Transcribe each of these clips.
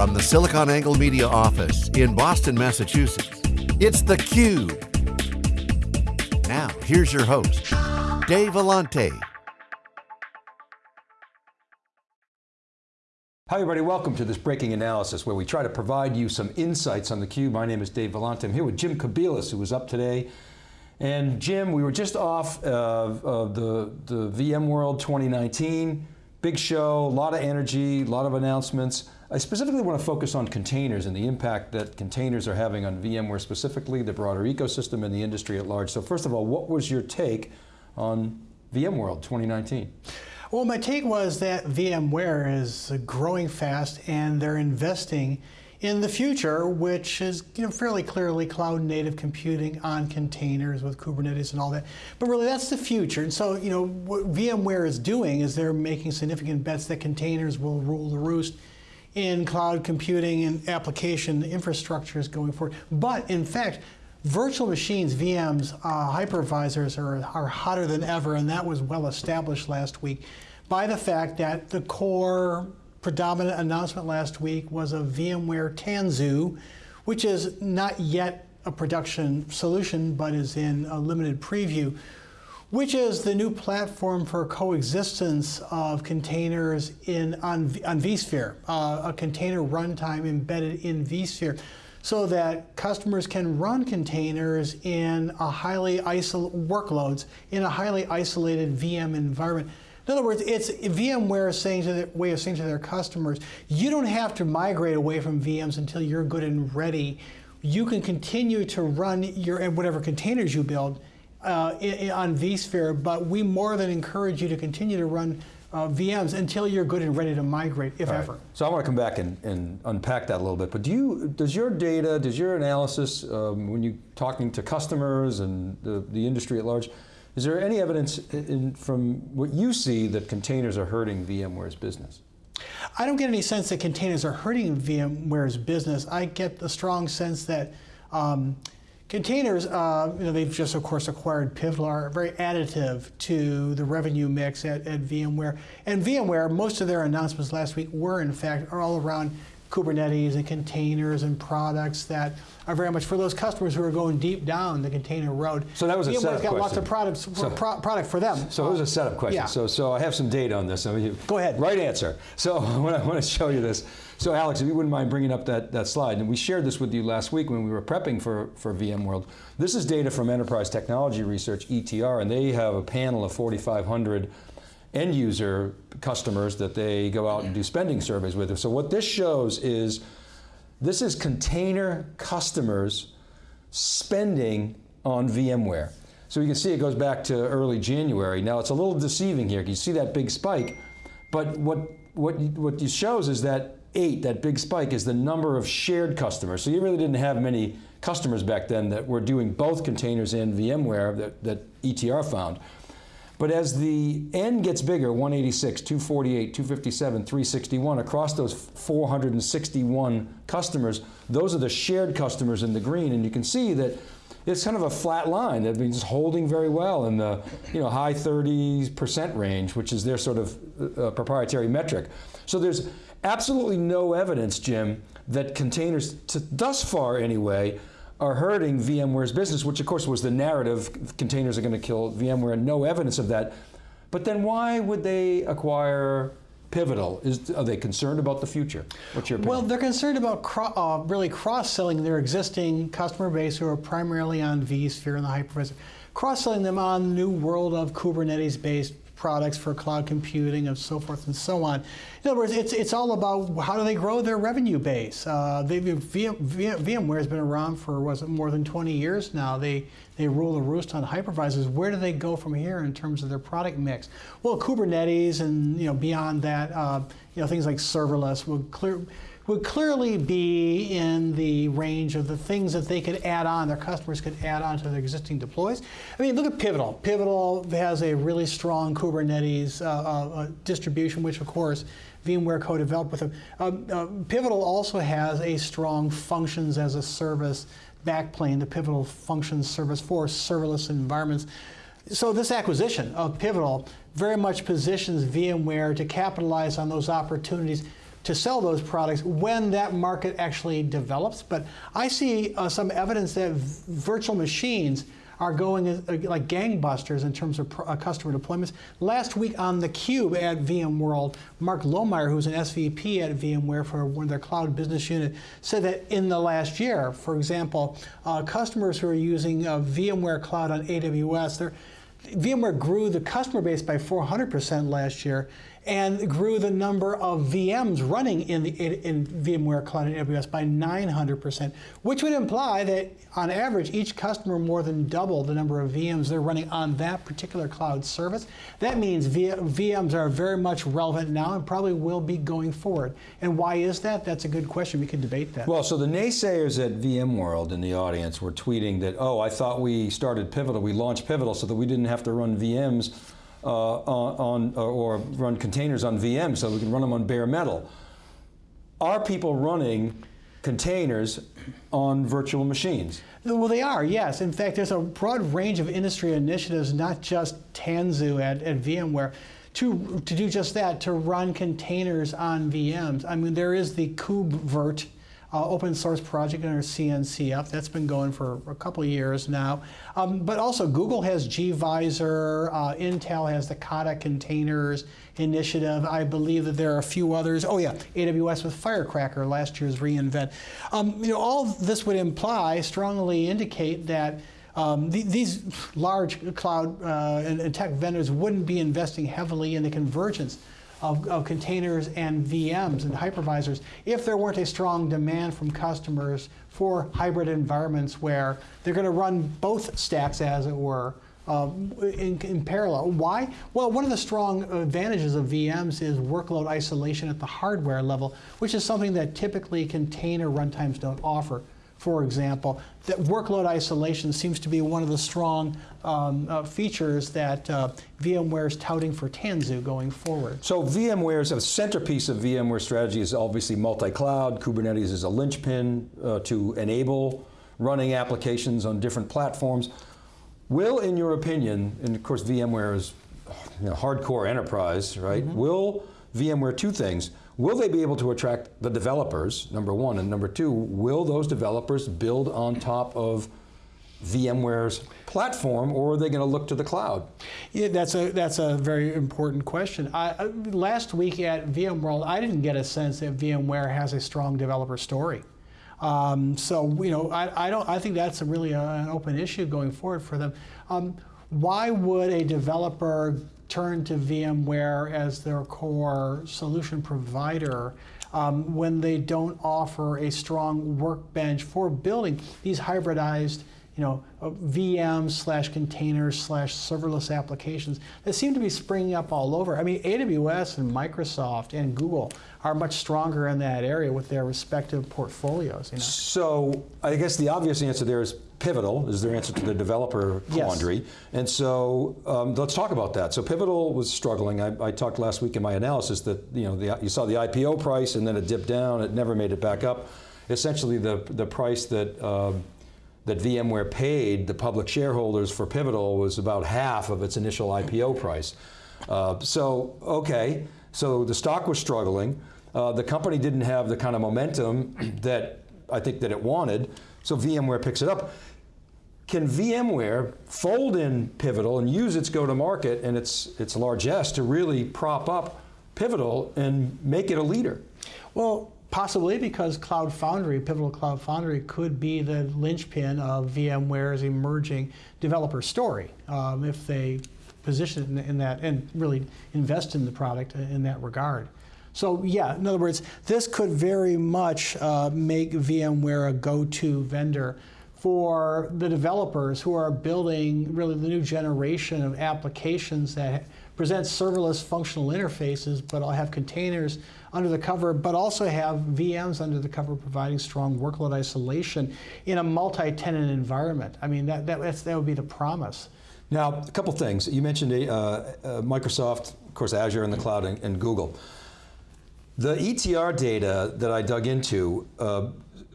From the SiliconANGLE Media office in Boston, Massachusetts, it's theCUBE. Now, here's your host, Dave Vellante. Hi everybody, welcome to this breaking analysis where we try to provide you some insights on theCUBE. My name is Dave Vellante. I'm here with Jim Kobielus who was up today. And Jim, we were just off of, of the, the VMworld 2019. Big show, a lot of energy, a lot of announcements. I specifically want to focus on containers and the impact that containers are having on VMware specifically, the broader ecosystem and the industry at large. So first of all, what was your take on VMworld 2019? Well, my take was that VMware is growing fast and they're investing in the future, which is you know, fairly clearly cloud native computing on containers with Kubernetes and all that. But really that's the future. And so you know, what VMware is doing is they're making significant bets that containers will rule the roost in cloud computing and application infrastructures going forward. But in fact, virtual machines, VMs, uh, hypervisors are, are hotter than ever, and that was well established last week by the fact that the core predominant announcement last week was a VMware Tanzu, which is not yet a production solution, but is in a limited preview, which is the new platform for coexistence of containers in on, on vSphere, uh, a container runtime embedded in vSphere, so that customers can run containers in a highly isolated workloads in a highly isolated VM environment in other words, it's VMware saying to the way of saying to their customers, you don't have to migrate away from VMs until you're good and ready. You can continue to run your whatever containers you build uh, on vSphere, but we more than encourage you to continue to run uh, VMs until you're good and ready to migrate, if ever. So I want to come back and, and, unpack that a little bit, but do you, does your data, does your analysis, um, when you're talking to customers and the, the industry at large, is there any evidence in, from what you see that containers are hurting VMware's business? I don't get any sense that containers are hurting VMware's business. I get the strong sense that um, containers, uh, you know, they've just of course acquired Pivotal, are very additive to the revenue mix at, at VMware. And VMware, most of their announcements last week were in fact are all around Kubernetes and containers and products that are very much for those customers who are going deep down the container road. So that was a setup got question. lots of products for, so, pro product for them. So it was a um, setup question. Yeah. So, so I have some data on this. I mean, Go ahead. Right answer. So I want to show you this. So Alex, if you wouldn't mind bringing up that, that slide, and we shared this with you last week when we were prepping for, for VMworld. This is data from Enterprise Technology Research, ETR, and they have a panel of 4,500 end user customers that they go out and do spending surveys with. So what this shows is, this is container customers spending on VMware. So you can see it goes back to early January. Now it's a little deceiving here. You see that big spike, but what, what, what shows is that eight, that big spike, is the number of shared customers. So you really didn't have many customers back then that were doing both containers and VMware that, that ETR found. But as the N gets bigger, 186, 248, 257, 361, across those 461 customers, those are the shared customers in the green, and you can see that it's kind of a flat line that means holding very well in the you know, high 30s percent range, which is their sort of uh, proprietary metric. So there's absolutely no evidence, Jim, that containers, to, thus far anyway, are hurting VMware's business, which of course was the narrative, containers are going to kill VMware, and no evidence of that. But then why would they acquire Pivotal? Is, are they concerned about the future? What's your opinion? Well, they're concerned about cro uh, really cross-selling their existing customer base who are primarily on vSphere and the hypervisor, cross-selling them on the new world of Kubernetes-based products for cloud computing and so forth and so on. In other words, it's, it's all about how do they grow their revenue base. Uh, VM, VMware has been around for was it more than 20 years now. They, they rule the roost on hypervisors. Where do they go from here in terms of their product mix? Well, Kubernetes and you know beyond that, uh, you know things like serverless would clear would clearly be in the range of the things that they could add on, their customers could add on to their existing deploys. I mean, look at Pivotal. Pivotal has a really strong Kubernetes uh, uh, uh distribution, which of course VMware co-developed with them. Um, uh, Pivotal also has a strong functions as a service backplane, the Pivotal Functions Service for serverless environments. So this acquisition of Pivotal very much positions VMware to capitalize on those opportunities to sell those products when that market actually develops. But I see uh, some evidence that virtual machines are going uh, like gangbusters in terms of uh, customer deployments. Last week on theCUBE at VMworld, Mark Lohmeyer, who's an SVP at VMware for one of their cloud business unit, said that in the last year, for example, uh, customers who are using uh, VMware Cloud on AWS, VMware grew the customer base by 400% last year, and grew the number of VMs running in, the, in VMware Cloud and AWS by 900%, which would imply that on average, each customer more than double the number of VMs they're running on that particular cloud service. That means VMs are very much relevant now and probably will be going forward. And why is that? That's a good question. We could debate that. Well, so the naysayers at VMworld in the audience were tweeting that, oh, I thought we started Pivotal, we launched Pivotal so that we didn't have to run VMs on, uh, or run containers on VMs so we can run them on bare metal. Are people running containers on virtual machines? Well, they are, yes. In fact, there's a broad range of industry initiatives, not just Tanzu at, at VMware, to, to do just that, to run containers on VMs. I mean, there is the KubeVirt, uh, open source project under CNCF. That's been going for a couple years now. Um, but also Google has gVisor, uh, Intel has the Kata containers initiative. I believe that there are a few others. Oh yeah, AWS with Firecracker, last year's reInvent. Um, you know, all this would imply, strongly indicate that um, the, these large cloud uh, and, and tech vendors wouldn't be investing heavily in the convergence of, of containers and VMs and hypervisors if there weren't a strong demand from customers for hybrid environments where they're going to run both stacks, as it were, um, in, in, parallel. Why? Well, one of the strong advantages of VMs is workload isolation at the hardware level, which is something that typically container runtimes don't offer for example, that workload isolation seems to be one of the strong um, uh, features that uh, VMware is touting for Tanzu going forward. So VMware's a centerpiece of VMware strategy is obviously multi-cloud. Kubernetes is a linchpin uh, to enable running applications on different platforms. Will, in your opinion, and of course VMware is you know, hardcore enterprise, right? Mm -hmm. Will VMware, two things, Will they be able to attract the developers, number one, and number two, will those developers build on top of VMware's platform, or are they going to look to the cloud? Yeah, that's a that's a very important question. I, last week at VMworld, I didn't get a sense that VMware has a strong developer story. Um, so you know, I, I, don't. I think that's a really a, an open issue going forward for them. Um, why would a developer turn to VMware as their core solution provider um, when they don't offer a strong workbench for building these hybridized you know, uh, VMs slash containers slash serverless applications that seem to be springing up all over. I mean, AWS and Microsoft and Google are much stronger in that area with their respective portfolios. You know? So I guess the obvious answer there is Pivotal is their answer to the developer quandary. Yes. And so um, let's talk about that. So Pivotal was struggling. I, I, talked last week in my analysis that you know the, you saw the IPO price and then it dipped down. It never made it back up. Essentially, the the price that um, that VMware paid the public shareholders for Pivotal was about half of its initial IPO price. Uh, so okay, so the stock was struggling. Uh, the company didn't have the kind of momentum that I think that it wanted. So VMware picks it up can VMware fold in Pivotal and use its go-to-market and its, its largesse to really prop up Pivotal and make it a leader? Well, possibly because Cloud Foundry, Pivotal Cloud Foundry, could be the linchpin of VMware's emerging developer story um, if they position it in, in that and really invest in the product in that regard. So yeah, in other words, this could very much uh, make VMware a go-to vendor for the developers who are building really the new generation of applications that present serverless functional interfaces, but I'll have containers under the cover, but also have VMs under the cover providing strong workload isolation in a multi-tenant environment. I mean, that, that, that would be the promise. Now, a couple things. You mentioned uh, uh, Microsoft, of course, Azure in the cloud, and, and, Google. The ETR data that I dug into uh,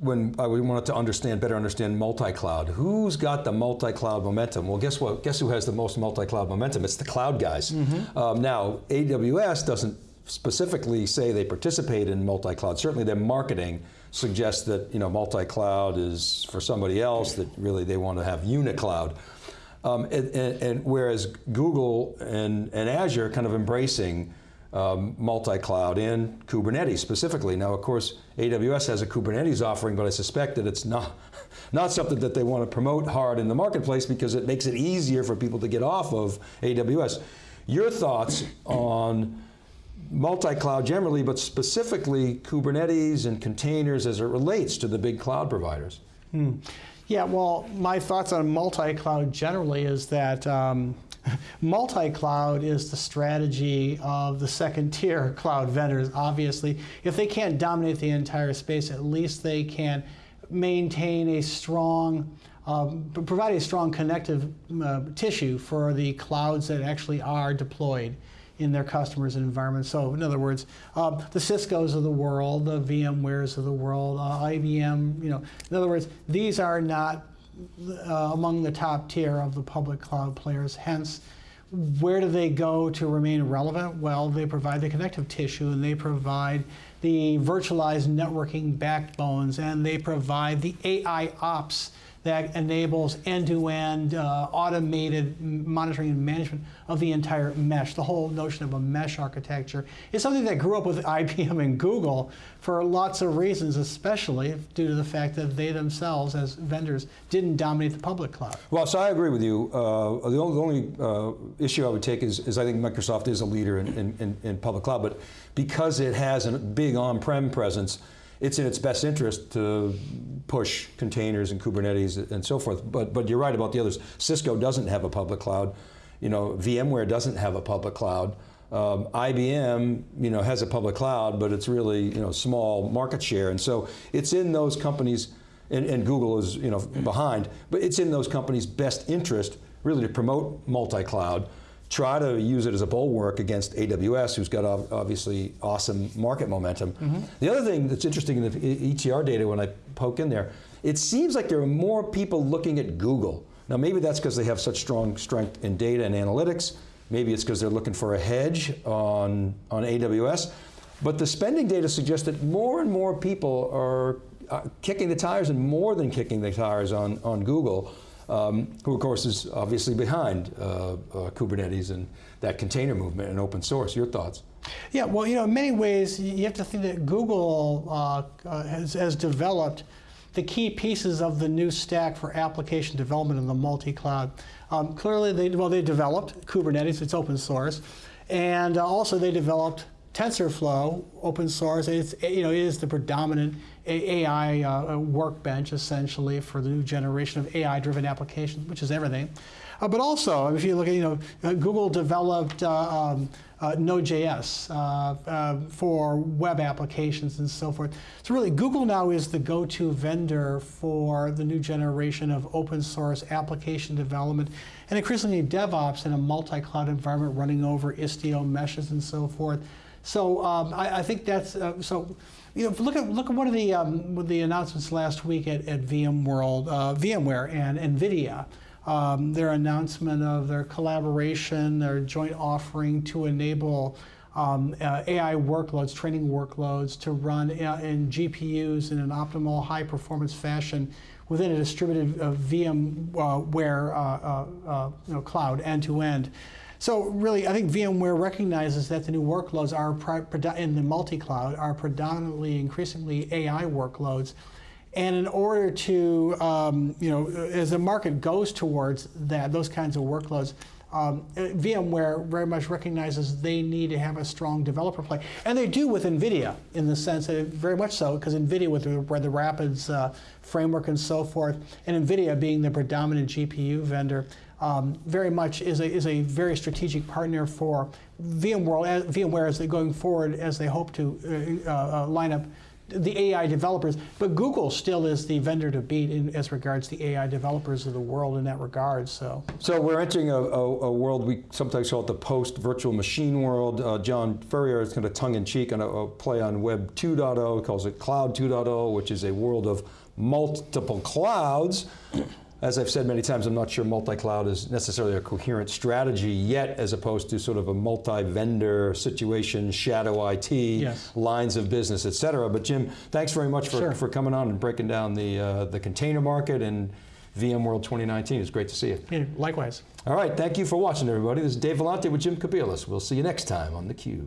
when I wanted to understand, better understand multi-cloud. Who's got the multi-cloud momentum? Well, guess what? Guess who has the most multi-cloud momentum? It's the cloud guys. Mm -hmm. um, now, AWS doesn't specifically say they participate in multi-cloud. Certainly their marketing suggests that you know multi-cloud is for somebody else, that really they want to have unicloud. Um, and, and, and, whereas Google and, and Azure kind of embracing um, multi-cloud in Kubernetes specifically. Now, of course, AWS has a Kubernetes offering, but I suspect that it's not, not something that they want to promote hard in the marketplace because it makes it easier for people to get off of AWS. Your thoughts on multi-cloud generally, but specifically Kubernetes and containers as it relates to the big cloud providers? Hmm. Yeah, well, my thoughts on multi-cloud generally is that um, multi-cloud is the strategy of the second tier cloud vendors, obviously. If they can't dominate the entire space, at least they can maintain a strong, um, provide a strong connective uh, tissue for the clouds that actually are deployed in their customers' environments. So in other words, uh, the Cisco's of the world, the VMwares of the world, uh, IBM, you know, in other words, these are not uh, among the top tier of the public cloud players. Hence, where do they go to remain relevant? Well, they provide the connective tissue and they provide the virtualized networking backbones and they provide the AI ops that enables end-to-end uh, automated monitoring and management of the entire mesh. The whole notion of a mesh architecture is something that grew up with IBM and Google for lots of reasons, especially due to the fact that they themselves, as vendors, didn't dominate the public cloud. Well, so I agree with you. Uh, the only, uh, issue I would take is, is, I think Microsoft is a leader in, in, in public cloud, but because it has a big on-prem presence, it's in its best interest to push containers and Kubernetes and so forth. But, but you're right about the others. Cisco doesn't have a public cloud. You know, VMware doesn't have a public cloud. Um, IBM, you know, has a public cloud, but it's really, you know, small market share. And so it's in those companies, and, and Google is, you know, behind, but it's in those companies' best interest really to promote multi-cloud try to use it as a bulwark against AWS, who's got obviously awesome market momentum. Mm -hmm. The other thing that's interesting in the ETR data when I poke in there, it seems like there are more people looking at Google. Now maybe that's because they have such strong strength in data and analytics, maybe it's because they're looking for a hedge on, on AWS, but the spending data suggests that more and more people are uh, kicking the tires and more than kicking the tires on, on Google um, who of course is obviously behind uh, uh, Kubernetes and that container movement and open source. Your thoughts? Yeah, well, you know, in many ways, you have to think that Google uh, uh, has, has developed the key pieces of the new stack for application development in the multi-cloud. Um, clearly, they, well, they developed Kubernetes, it's open source, and uh, also they developed TensorFlow, open source. It's, you know, it is the predominant AI uh, workbench essentially for the new generation of AI-driven applications, which is everything. Uh, but also, if you look at, you know, uh, Google developed uh, um, uh, Node.js uh, for web applications and so forth. So really, Google now is the go-to vendor for the new generation of open source application development and increasingly DevOps in a multi-cloud environment running over Istio meshes and so forth. So um, I, I, think that's, so you know, look at look at one of the um, the announcements last week at, at VMworld, uh, VMware and NVIDIA. Um, their announcement of their collaboration, their joint offering to enable um, uh, AI workloads, training workloads to run uh, in GPUs in an optimal high performance fashion within a distributed uh, VMware uh, uh, you know, cloud end to end. So really, I think VMware recognizes that the new workloads are in the multi-cloud are predominantly, increasingly AI workloads. And in order to, um, you know, as the market goes towards that, those kinds of workloads, um, VMware very much recognizes they need to have a strong developer play. And they do with NVIDIA in the sense that very much so, because NVIDIA with the, where the Rapids uh, framework and so forth, and NVIDIA being the predominant GPU vendor, um, very much is a, is a very strategic partner for VMware, VMware as they're going forward as they hope to uh, uh, line up the AI developers, but Google still is the vendor to beat in, as regards the AI developers of the world in that regard. So, so we're entering a, a, a world we sometimes call it the post-virtual machine world. Uh, John Furrier is kind of tongue-in-cheek on a, a, play on Web 2.0, calls it Cloud 2.0, which is a world of multiple clouds. As I've said many times, I'm not sure multi-cloud is necessarily a coherent strategy yet, as opposed to sort of a multi-vendor situation, shadow IT, Yes. lines of business, et cetera. But Jim, thanks very much for, Sure. for coming on and breaking down the, uh, the container market and VMworld 2019. It's great to see you. Yeah, likewise. All right, thank you for watching, everybody. This is Dave Vellante with Jim Kobielus. We'll see you next time on theCUBE.